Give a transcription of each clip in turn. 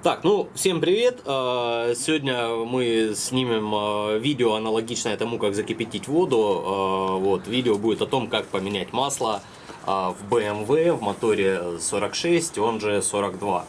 Так, ну, всем привет! Э, Сегодня мы снимем э, видео аналогичное тому, как закипятить воду. Э, Вот, видео будет о том, как поменять масло в BMW в моторе 46, он же 42.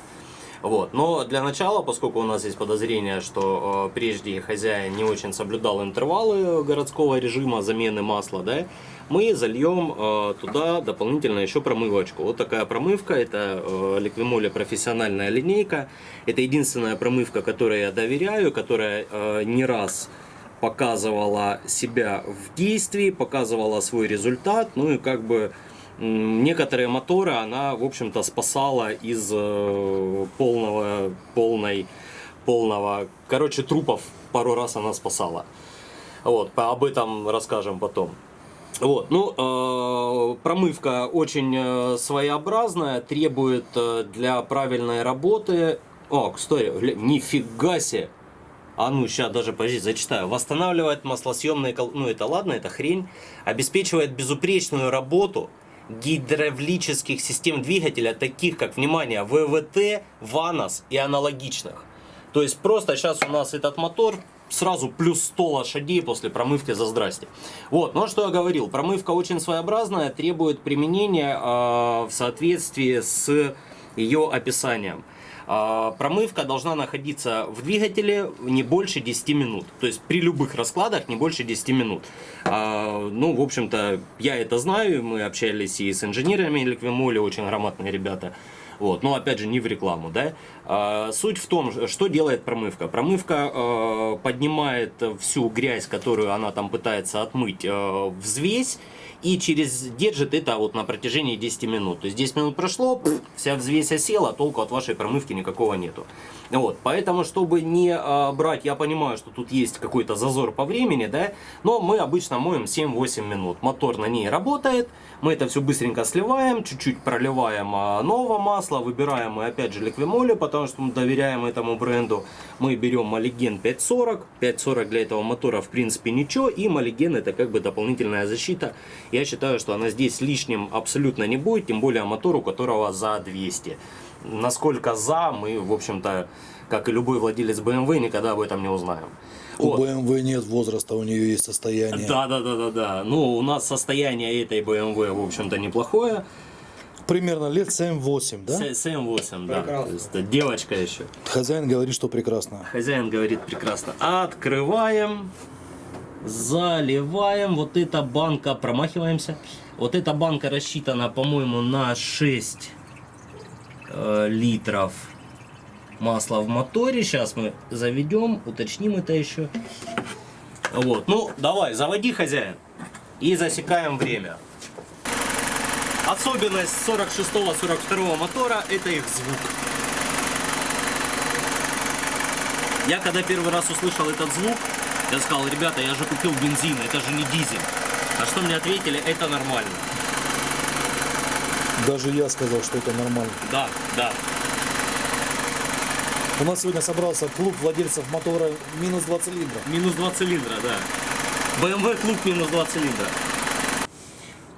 Вот. Но для начала, поскольку у нас есть подозрение, что прежде хозяин не очень соблюдал интервалы городского режима замены масла, да, мы зальем э, туда дополнительно еще промывочку. Вот такая промывка, это э, Liquimole профессиональная линейка. Это единственная промывка, которой я доверяю, которая э, не раз показывала себя в действии, показывала свой результат, ну и как бы некоторые моторы она, в общем-то, спасала из полного, полной, полного, короче, трупов пару раз она спасала. Вот, об этом расскажем потом. Вот, ну, э, промывка очень э, своеобразная, требует э, для правильной работы... О, гля- нифига себе! А ну, сейчас даже, подожди, зачитаю. Восстанавливает маслосъемные... кол- Ну, это ладно, это хрень. Обеспечивает безупречную работу гидравлических систем двигателя, таких как, внимание, ВВТ, ВАНОС и аналогичных. То есть просто сейчас у нас этот мотор сразу плюс 100 лошадей после промывки за здрасте. Вот, а что я говорил, промывка очень своеобразная, требует применения э, в соответствии с ее описанием. А, Промывка должна находиться в двигателе не больше 10 минут. То есть при любых раскладах не больше 10 минут. А, Ну, в общем-то, я это знаю. Мы общались и с инженерами Ликвимоли, очень грамотные ребята. Вот, но опять же не в рекламу, да. А, Суть в том, что делает промывка. Промывка э, поднимает всю грязь, которую она там пытается отмыть, э, взвесь и через держит это вот на протяжении 10 минут. То есть 10 минут прошло, вся взвесь осела, толку от вашей промывки никакого нету. Вот, поэтому, чтобы не а, брать, я понимаю, что тут есть какой-то зазор по времени, да, но мы обычно моем 7-8 минут. Мотор на ней работает, мы это все быстренько сливаем, чуть-чуть проливаем а, новое масло, выбираем мы опять же ликвимоли, потому что мы доверяем этому бренду. Мы берем Малиген 540, 540 для этого мотора в принципе ничего, и Малиген это как бы дополнительная защита. Я считаю, что она здесь лишним абсолютно не будет, тем более мотор, у которого за 200. Насколько за, мы, в общем-то, как и любой владелец BMW, никогда об этом не узнаем. У Вот. BMW нет возраста, у нее есть состояние. Да, да, да, да, да. Ну, у нас состояние этой BMW, в общем-то, неплохое. Примерно лет 7-8, да? С- 7-8, да. То есть, это девочка еще. Хозяин говорит, что прекрасно. Хозяин говорит прекрасно. Открываем, заливаем. Вот эта банка, промахиваемся. Вот эта банка рассчитана, по-моему, на 6 э, литров масла в моторе. Сейчас мы заведем, уточним это еще. Вот, ну давай, заводи, хозяин. И засекаем время. Особенность 46-42 мотора это их звук. Я когда первый раз услышал этот звук, я сказал, ребята, я же купил бензин, это же не дизель. А что мне ответили, это нормально. Даже я сказал, что это нормально. Да, да. У нас сегодня собрался клуб владельцев мотора минус 2 цилиндра. Минус 2 цилиндра, да. BMW клуб минус 2 цилиндра.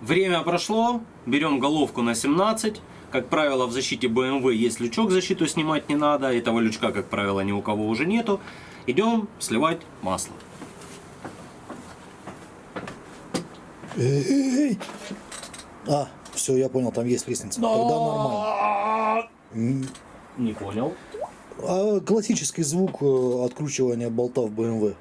Время прошло, берем головку на 17. Как правило, в защите BMW есть лючок, защиту снимать не надо. Этого лючка, как правило, ни у кого уже нету. Идем сливать масло. Эй! А, все, я понял, там есть лестница. Тогда нормально. Не понял. А классический звук э, откручивания болта в BMW.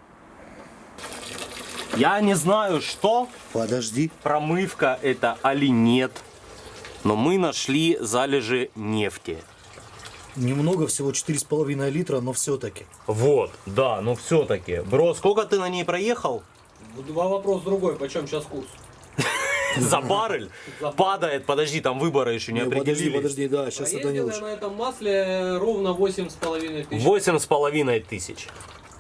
Я не знаю, что Подожди. промывка это или нет. Но мы нашли залежи нефти. Немного, всего 4,5 литра, но все-таки. Вот, да, но все-таки. Бро, сколько ты на ней проехал? Два вопрос другой, почем сейчас курс? За баррель? Падает, подожди, там выборы еще не подожди, определились. подожди, да, сейчас это не лучше. на этом масле ровно 8,5 тысяч. Восемь с половиной тысяч.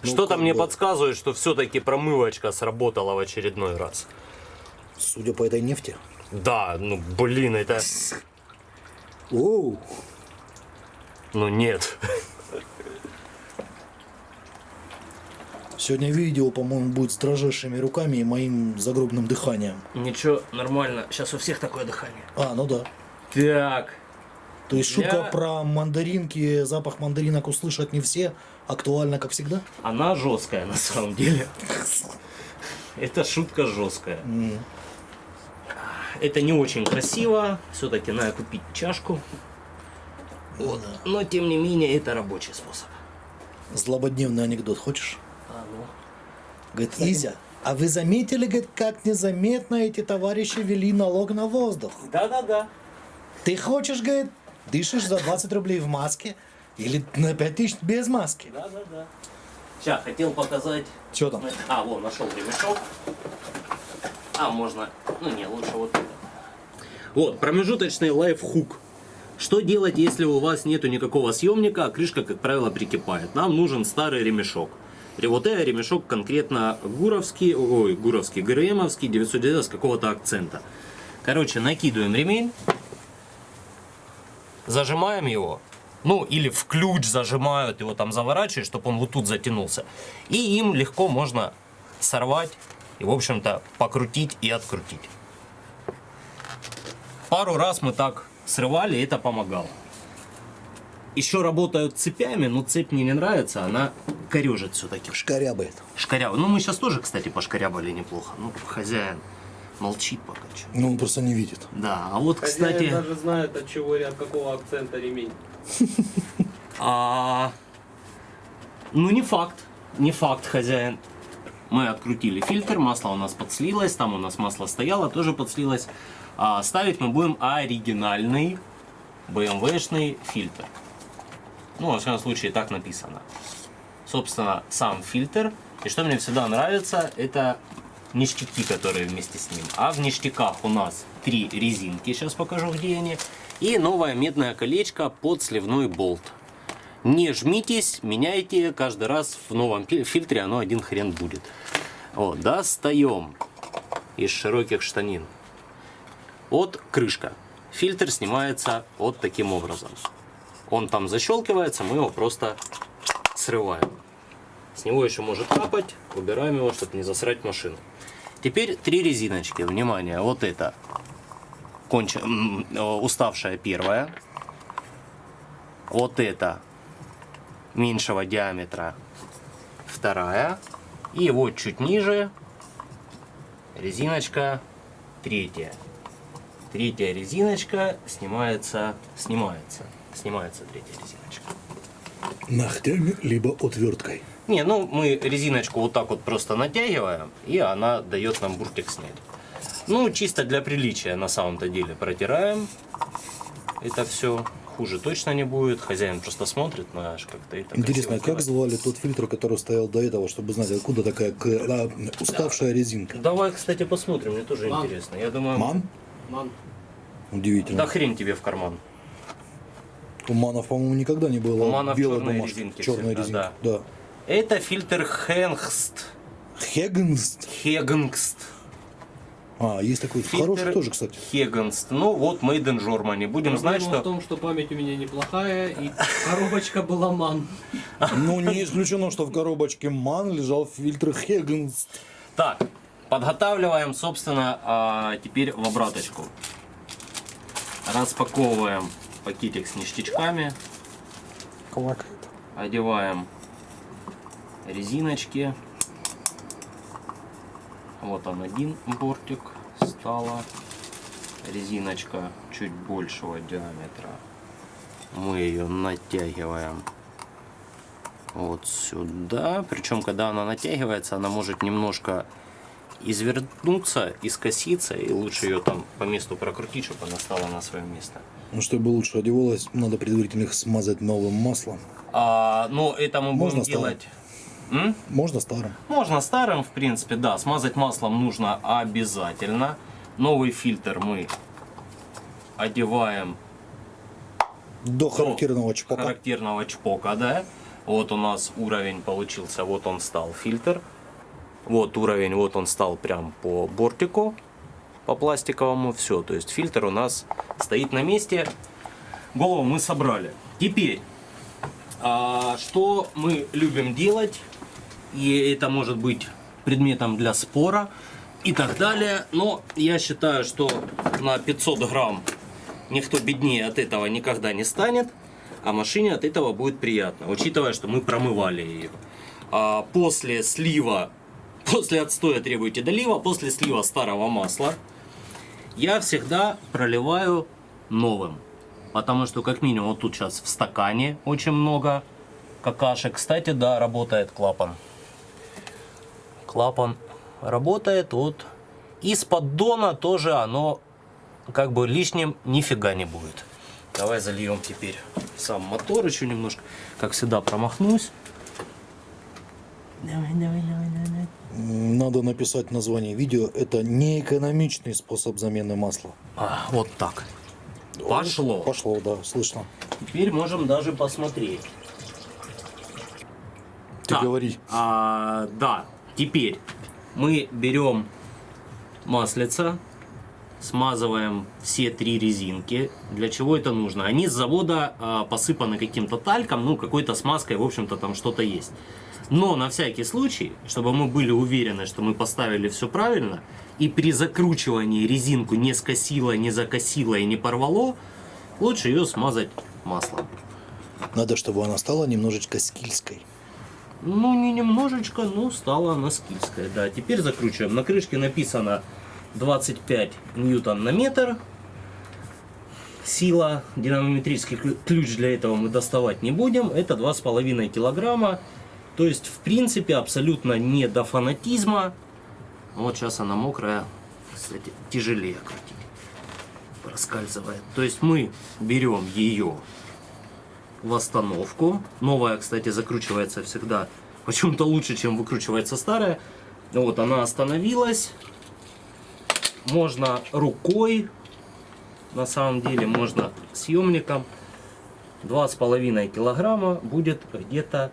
Ну, Что-то мне подсказывает, что все-таки промывочка сработала в очередной раз. Судя по этой нефти. Да, ну блин, это... Оу, Ну нет. сегодня видео, по-моему, будет с дрожащими руками и моим загробным дыханием. Ничего, нормально. Сейчас у всех такое дыхание. А, ну да. Так. То есть шутка Для- про мандаринки, запах мандаринок услышат не все, актуальна как всегда. Она жесткая на самом деле. Это шутка жесткая. Это не очень красиво. Все-таки надо купить чашку. Вот. Но тем не менее это рабочий способ. Злободневный анекдот хочешь? Ну. Говорит, Изя, а вы заметили, говорит, как незаметно эти товарищи вели налог на воздух? Да-да-да. Ты хочешь, говорит, дышишь за 20 рублей в маске или на 5 тысяч без маски? Да-да-да. Сейчас, хотел показать. Что там? А, вон, нашел ремешок. А, можно... Ну, не, лучше вот это. Вот, промежуточный лайфхук. Что делать, если у вас нету никакого съемника, а крышка, как правило, прикипает? Нам нужен старый ремешок. Это ремешок конкретно гуровский, ой, гуровский, ГРМовский, 990 с какого-то акцента. Короче, накидываем ремень, зажимаем его, ну или в ключ зажимают, его там заворачивают, чтобы он вот тут затянулся. И им легко можно сорвать и, в общем-то, покрутить и открутить. Пару раз мы так срывали, это помогало. Еще работают цепями, но цепь мне не нравится, она корежит все-таки. Шкарябает. Шкарява. Ну, мы сейчас тоже, кстати, пошкарябали неплохо. Ну, хозяин молчит пока что. Ну, он просто не видит. Да, а вот, Хозяин кстати... даже знает, от чего и от какого акцента ремень. А, ну не факт, не факт, хозяин. Мы открутили фильтр, масло у нас подслилось, там у нас масло стояло, тоже подслилось. А ставить мы будем оригинальный BMW-шный фильтр. Ну, во всяком случае, так написано. Собственно, сам фильтр. И что мне всегда нравится, это ништяки, которые вместе с ним. А в ништяках у нас три резинки, сейчас покажу, где они. И новое медное колечко под сливной болт. Не жмитесь, меняйте каждый раз в новом фильтре, оно один хрен будет. Вот, достаем из широких штанин. Вот крышка. Фильтр снимается вот таким образом. Он там защелкивается, мы его просто срываем. С него еще может капать, убираем его, чтобы не засрать машину. Теперь три резиночки. Внимание, вот это конч... э, уставшая первая. Вот это меньшего диаметра вторая. И вот чуть ниже резиночка третья. Третья резиночка снимается, снимается, снимается третья резиночка. Ногтями, либо отверткой. Не, ну мы резиночку вот так вот просто натягиваем, и она дает нам буртик снять. Ну, чисто для приличия на самом-то деле протираем. Это все хуже точно не будет. Хозяин просто смотрит, знаешь, как-то это Интересно, а как делать. звали тот фильтр, который стоял до этого, чтобы знать, откуда такая к- а, уставшая резинка? Давай, кстати, посмотрим, мне тоже Мам. интересно. Я думаю, Ман? Ман, Удивительно. да хрень тебе в карман. У манов, по-моему, никогда не было У манов белой черные бумажки. резинки Черная всегда, резинка. Да. Это фильтр Хенгст. Хегенст. Хегенст. А, есть такой. Фильтр Хороший тоже, кстати. Хегенст. Ну вот, Made in Germany. Будем знать, Проблема что... в том, что память у меня неплохая, и коробочка была ман. Ну, не исключено, что в коробочке ман лежал фильтр Хегенст. Так, подготавливаем, собственно, а, теперь в обраточку. Распаковываем пакетик с ништячками. Квакает. Одеваем резиночки. Вот он один бортик стала. Резиночка чуть большего диаметра. Мы ее натягиваем вот сюда. Причем, когда она натягивается, она может немножко извернуться, искоситься, и лучше ее там по месту прокрутить, чтобы она стала на свое место. Ну, чтобы лучше одевалось, надо предварительно их смазать новым маслом. А, ну, это мы Можно будем старым? делать... М? Можно старым. Можно старым, в принципе, да. Смазать маслом нужно обязательно. Новый фильтр мы одеваем До характерного чпока. характерного чпока, да. Вот у нас уровень получился, вот он стал фильтр. Вот уровень, вот он стал прям по бортику, по пластиковому, все. То есть фильтр у нас стоит на месте. Голову мы собрали. Теперь, а, что мы любим делать, и это может быть предметом для спора и так далее. Но я считаю, что на 500 грамм никто беднее от этого никогда не станет, а машине от этого будет приятно, учитывая, что мы промывали ее. А после слива, после отстоя требуйте долива, после слива старого масла, я всегда проливаю новым. Потому что как минимум вот тут сейчас в стакане очень много какашек. Кстати, да, работает клапан. Клапан работает. Вот из поддона тоже оно как бы лишним нифига не будет. Давай зальем теперь сам мотор еще немножко. Как всегда промахнусь. Давай, давай, давай, давай. Надо написать название видео. Это неэкономичный способ замены масла. А, вот так. Пошло. Пошло, да, слышно. Теперь можем даже посмотреть. Ты Так, говори. а, да, теперь мы берем маслица, смазываем все три резинки. Для чего это нужно? Они с завода а, посыпаны каким-то тальком, ну, какой-то смазкой, в общем-то, там что-то есть. Но на всякий случай, чтобы мы были уверены, что мы поставили все правильно, и при закручивании резинку не скосило, не закосило и не порвало, лучше ее смазать маслом. Надо, чтобы она стала немножечко скильской. Ну, не немножечко, но стала она скильская. Да, теперь закручиваем. На крышке написано 25 ньютон на метр. Сила, динамометрический клю- ключ для этого мы доставать не будем. Это 2,5 килограмма. То есть, в принципе, абсолютно не до фанатизма. Вот сейчас она мокрая. Кстати, тяжелее крутить. Проскальзывает. То есть мы берем ее в остановку. Новая, кстати, закручивается всегда почему-то лучше, чем выкручивается старая. Вот она остановилась. Можно рукой, на самом деле можно съемником. Два с половиной килограмма будет где-то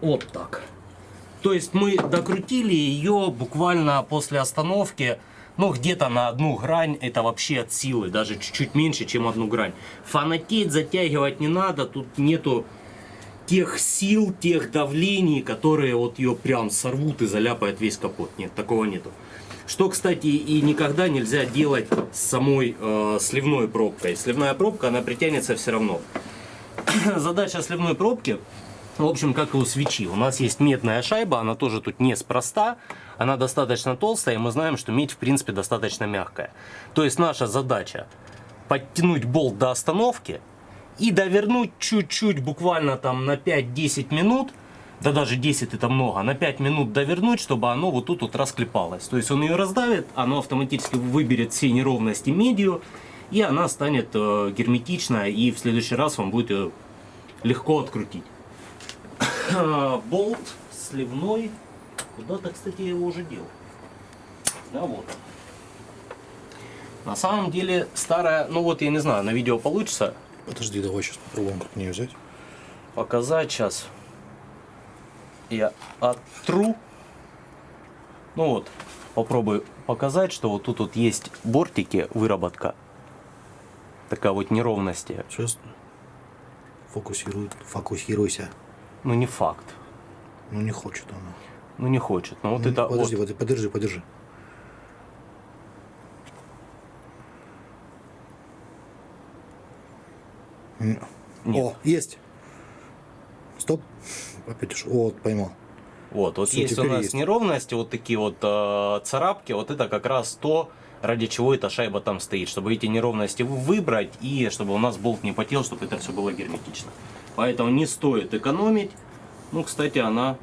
вот так. То есть мы докрутили ее буквально после остановки, ну где-то на одну грань, это вообще от силы, даже чуть-чуть меньше, чем одну грань. Фанатеть, затягивать не надо, тут нету тех сил, тех давлений, которые вот ее прям сорвут и заляпают весь капот. Нет, такого нету. Что, кстати, и никогда нельзя делать с самой э, сливной пробкой. Сливная пробка, она притянется все равно. Задача сливной пробки, в общем, как и у свечи. У нас есть медная шайба, она тоже тут неспроста. Она достаточно толстая, и мы знаем, что медь, в принципе, достаточно мягкая. То есть наша задача подтянуть болт до остановки и довернуть чуть-чуть, буквально там на 5-10 минут, да даже 10 это много, на 5 минут довернуть, чтобы оно вот тут вот расклепалось. То есть он ее раздавит, оно автоматически выберет все неровности медью, и она станет э, герметичная, и в следующий раз вам будет ее легко открутить. Болт сливной. Куда-то, кстати, я его уже делал. Да, вот. На самом деле старая, ну вот я не знаю, на видео получится Подожди, давай сейчас попробуем как нее взять. показать сейчас. Я оттру. Ну вот, попробую показать, что вот тут вот есть бортики, выработка. Такая вот неровности. Сейчас фокусируй, фокусируйся. Ну не факт. Ну не хочет она. Ну не хочет. Но вот Ну, это подожди, подержи, подержи. М. Нет. О, есть. Стоп. Опять уж. Вот, поймал. Вот, вот Всё, есть у нас есть. неровности, вот такие вот э, царапки, вот это как раз то, ради чего эта шайба там стоит, чтобы эти неровности вы- выбрать и чтобы у нас болт не потел, чтобы это все было герметично. Поэтому не стоит экономить. Ну, кстати, она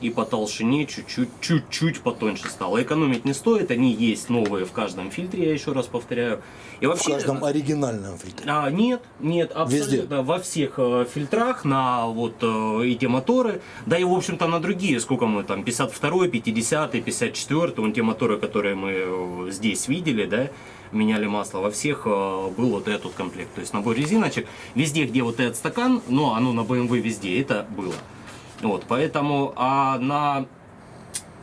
и по толщине чуть-чуть, чуть-чуть потоньше стала. Экономить не стоит, они есть новые в каждом фильтре, я еще раз повторяю. И В вообще, каждом оригинальном фильтре. а, нет, нет, абсолютно во всех э, фильтрах на вот э, эти моторы, да и в общем-то на другие, сколько мы там, 52, 50, 54, вон те моторы, которые мы э, здесь видели, да, меняли масло, во всех э, был вот этот комплект, то есть набор резиночек, везде, где вот этот стакан, но оно на BMW везде, это было. Вот, поэтому, а на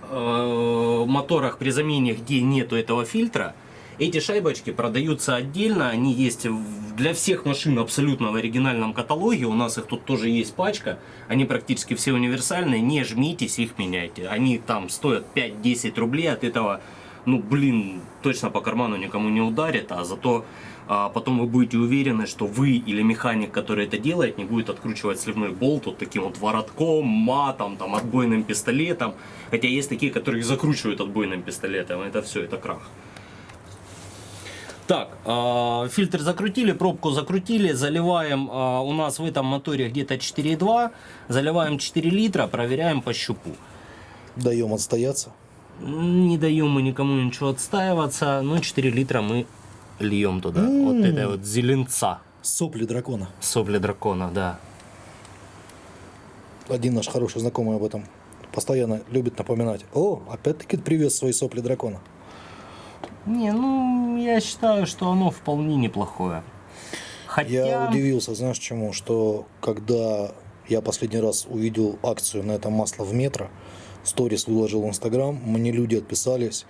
э, моторах при замене, где нету этого фильтра, эти шайбочки продаются отдельно, они есть для всех машин абсолютно в оригинальном каталоге, у нас их тут тоже есть пачка, они практически все универсальные, не жмитесь, их меняйте, они там стоят 5-10 рублей, от этого ну, блин, точно по карману никому не ударит, а зато а, потом вы будете уверены, что вы или механик, который это делает, не будет откручивать сливной болт вот таким вот воротком, матом, там, отбойным пистолетом. Хотя есть такие, которые закручивают отбойным пистолетом, это все, это крах. Так, э, фильтр закрутили, пробку закрутили, заливаем, э, у нас в этом моторе где-то 4,2, заливаем 4 литра, проверяем по щупу. Даем отстояться. Не даем мы никому ничего отстаиваться, но 4 литра мы льем туда. Вот это вот зеленца, Сопли дракона. сопли дракона, да. Один наш хороший знакомый об этом постоянно любит напоминать. О, опять-таки привез свои сопли дракона. Не, ну, я считаю, что оно вполне неплохое. Хотя... Я удивился, знаешь чему? Что когда я последний раз увидел акцию на это масло в метро, сторис выложил в Инстаграм, мне люди отписались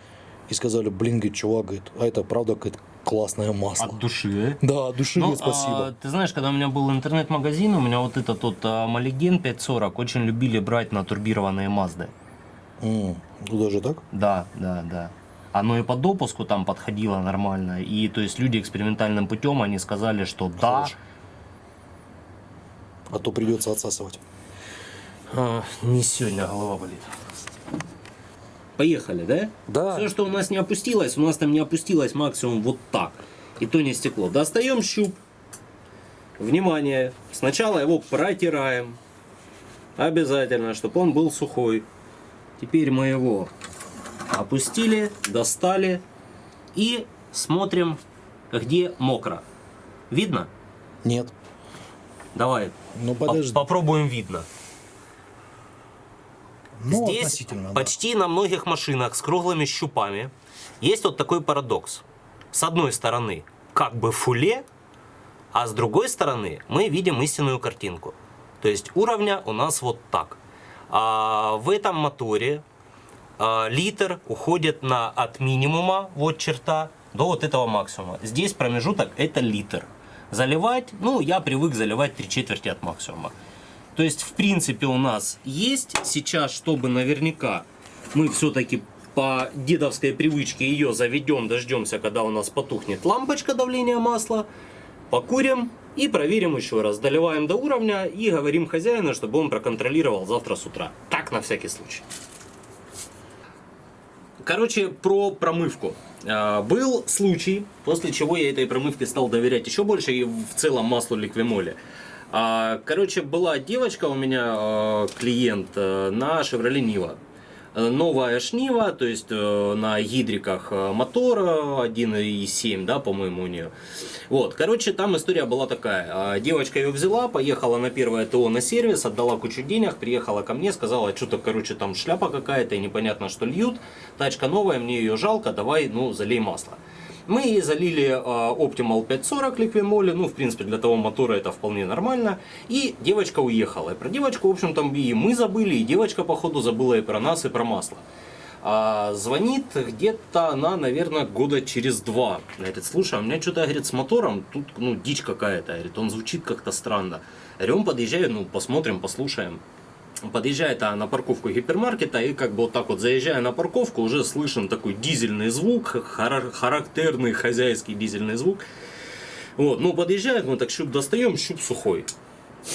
и сказали, блин, говорит, чувак, говорит, а это правда какое-то классное масло. От души, Да, от души, Ну, спасибо. а, ты знаешь, когда у меня был интернет-магазин, у меня вот этот вот а, Малиген 540 очень любили брать на турбированные Мазды. Ну даже так? Да, да, да. Оно и по допуску там подходило нормально. И то есть люди экспериментальным путем, они сказали, что да, Хорошо. А то придется отсасывать. а, не сегодня голова болит. Поехали, да? Да. Все, что у нас не опустилось, у нас там не опустилось максимум вот так. И то не стекло. Достаем щуп. Внимание. Сначала его протираем. Обязательно, чтобы он был сухой. Теперь мы его опустили, достали и смотрим, где мокро. Видно? Нет. Давай. Ну по- подожди. попробуем видно. Ну, Здесь относительно, да. почти на многих машинах с круглыми щупами есть вот такой парадокс. С одной стороны, как бы фуле, а с другой стороны мы видим истинную картинку. То есть уровня у нас вот так. А в этом моторе а, литр уходит на от минимума, вот черта, до вот этого максимума. Здесь промежуток это литр. Заливать, ну я привык заливать три четверти от максимума. То есть, в принципе, у нас есть сейчас, чтобы наверняка мы все-таки по дедовской привычке ее заведем, дождемся, когда у нас потухнет лампочка давления масла, покурим и проверим еще раз. Доливаем до уровня и говорим хозяину, чтобы он проконтролировал завтра с утра. Так, на всякий случай. Короче, про промывку. А, Был случай, после чего я этой промывке стал доверять еще больше и в целом маслу ликвимоле. А, Короче, была девочка у меня, э, клиент, э, на Chevrolet Niva. Э, Новая шнива, то есть на гидриках мотор э, 1.7, да, по-моему, у нее. Вот, короче, там история была такая. А, Девочка ее взяла, поехала на первое ТО на сервис, отдала кучу денег, приехала ко мне, сказала, что-то, короче, там шляпа какая-то, и непонятно, что льют. Тачка новая, мне ее жалко, давай, ну, залей масло. Мы ей залили э, Optimal 540 ликвимоли, ну, в принципе, для того мотора это вполне нормально. И девочка уехала. И про девочку, в общем-то, и мы забыли, и девочка, походу, забыла и про нас, и про масло. А, звонит где-то она, наверное, года через два. Говорит, слушай, а у меня что-то, говорит, с мотором, тут, ну, дичь какая-то, говорит, он звучит как-то странно. Я говорю, он подъезжает, ну, посмотрим, послушаем. Подъезжает а, на парковку гипермаркета и как бы вот так вот заезжая на парковку, уже слышен такой дизельный звук, хара- характерный хозяйский дизельный звук. Вот, ну подъезжает, мы так щуп достаем, щуп сухой.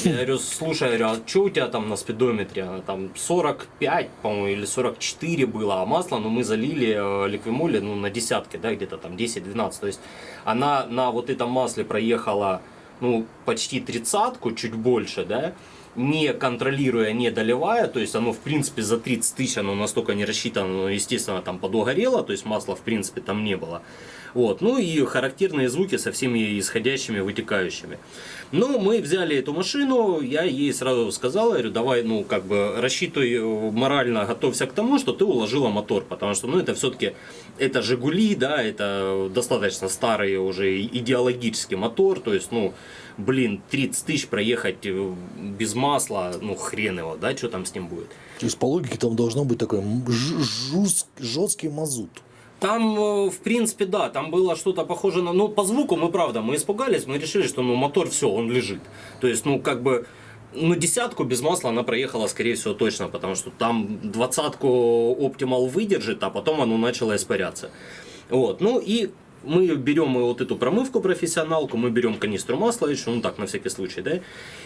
Я говорю, слушай, говорю, а что у тебя там на спидометре? Она Там 45, по-моему, или 44 было, а масло, ну, мы залили э, ликвимоли, ну, на десятке, да, где-то там 10-12. То есть она на вот этом масле проехала, ну, почти тридцатку, чуть больше, да, не контролируя, не доливая, то есть оно в принципе за 30 тысяч оно настолько не рассчитано, но естественно там подогорело, то есть масла в принципе там не было. Вот. Ну и характерные звуки со всеми исходящими, вытекающими. Ну, мы взяли эту машину, я ей сразу сказал, говорю, давай, ну, как бы, рассчитывай э, морально, готовься к тому, что ты уложила мотор, потому что, ну, это все-таки, это Жигули, да, это достаточно старый уже идеологический мотор, то есть, ну, блин, 30 тысяч проехать э, без масла, ну, хрен его, да, что там с ним будет. То есть по логике там должно быть такой жесткий мазут. Там, э, в принципе, да, там было что-то похоже на... Ну, по звуку мы, правда, мы испугались, мы решили, что, ну, мотор, все, он лежит. То есть, ну, как бы, ну, десятку без масла она проехала, скорее всего, точно, потому что там двадцатку Optimal выдержит, а потом оно начало испаряться. Вот, ну и мы берем вот эту промывку профессионалку, мы берем канистру масла еще, ну так, на всякий случай, да,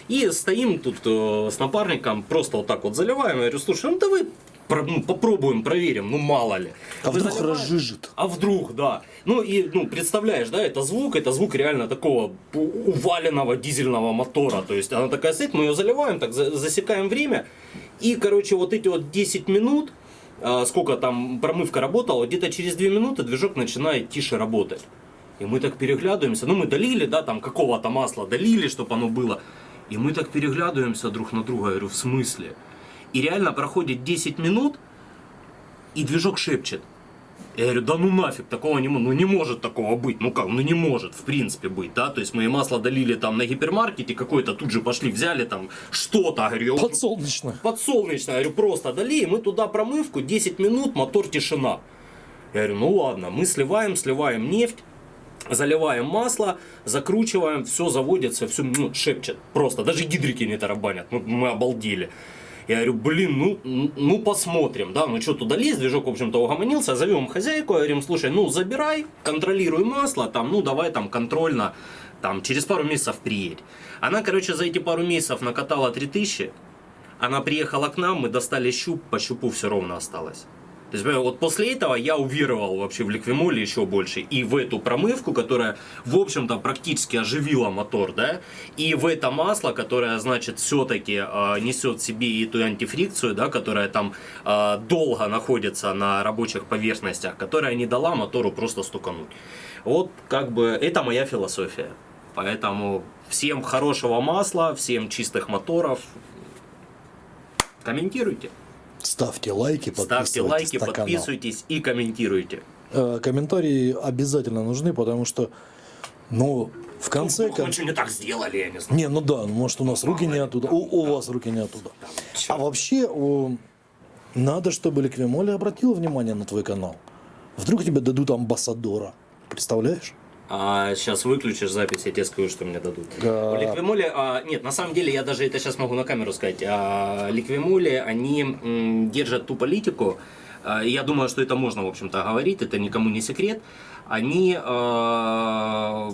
и стоим тут э, с напарником, просто вот так вот заливаем, я говорю, слушай, ну давай про- ну, попробуем, проверим, ну мало ли. А вдруг заливаем, разжижит? а вдруг, да. Ну и, ну, представляешь, да, это звук, это звук реально такого уваленного дизельного мотора. То есть она такая стоит, мы ее заливаем, так за- засекаем время. И, короче, вот эти вот 10 минут, сколько там промывка работала, где-то через 2 минуты движок начинает тише работать. И мы так переглядываемся, ну мы долили, да, там какого-то масла долили, чтобы оно было. И мы так переглядываемся друг на друга, я говорю, в смысле? И реально проходит 10 минут, и движок шепчет. Я говорю, да ну нафиг, такого не, ну не может такого быть, ну как, ну не может в принципе быть, да, то есть мы масло долили там на гипермаркете какой-то, тут же пошли, взяли там что-то, говорю, Подсолнечное. подсолнечное, говорю, просто дали, и мы туда промывку, 10 минут, мотор тишина. Я говорю, ну ладно, мы сливаем, сливаем нефть, заливаем масло, закручиваем, все заводится, все ну, шепчет. Просто, даже гидрики не тарабанят, ну, мы обалдели. Я говорю, блин, ну, ну посмотрим, да, ну что туда лезть, движок, в общем-то, угомонился, зовем хозяйку, говорим, слушай, ну забирай, контролируй масло, там, ну давай там контрольно, там, через пару месяцев приедь. Она, короче, за эти пару месяцев накатала 3000, она приехала к нам, мы достали щуп, по щупу все ровно осталось. То есть, вот после этого я уверовал вообще в ликвимоле еще больше. И в эту промывку, которая, в общем-то, практически оживила мотор, да, и в это масло, которое, значит, все-таки несет в себе и эту антифрикцию, да, которая там э, долго находится на рабочих поверхностях, которая не дала мотору просто стукануть. Вот, как бы, это моя философия. Поэтому всем хорошего масла, всем чистых моторов. Комментируйте. Ставьте лайки, подписывайтесь Ставьте лайки, на канал. подписывайтесь и комментируйте. Э, Комментарии обязательно нужны, потому что, ну, в конце... Вдруг мы кон- что не так сделали, я не знаю. Не, ну да, ну, может у нас руки не оттуда, у, у вас руки не оттуда. А вообще, о, надо, чтобы Ликвимоли обратила внимание на твой канал. Вдруг тебе дадут амбассадора. Представляешь? А сейчас выключишь запись, я тебе скажу, что мне дадут. Да. В Ликвимоле, а, нет, на самом деле я даже это сейчас могу на камеру сказать. А, Ликвимоле, они м, держат ту политику, а, я думаю, что это можно, в общем-то, говорить, это никому не секрет. Они а,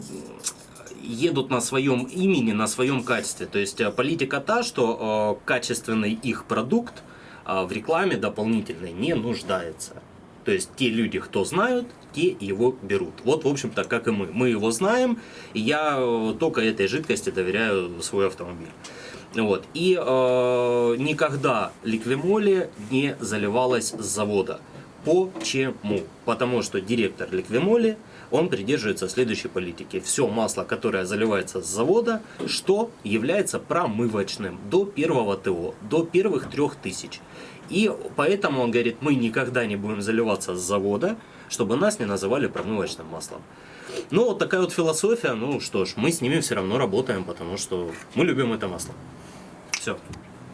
едут на своем имени, на своем качестве. То есть а, политика та, что а, качественный их продукт а, в рекламе дополнительной не нуждается. То есть те люди, кто знают, те его берут. Вот, в общем-то, как и мы. Мы его знаем, и я э, только этой жидкости доверяю свой автомобиль. Вот. И э, никогда ликвимоли не заливалась с завода. Почему? Потому что директор ликвимоли, он придерживается следующей политики. Все масло, которое заливается с завода, что является промывочным до первого ТО, до первых трех тысяч. И поэтому он говорит, мы никогда не будем заливаться с завода, чтобы нас не называли промывочным маслом. Ну, вот такая вот философия. Ну что ж, мы с ними все равно работаем, потому что мы любим это масло. Все.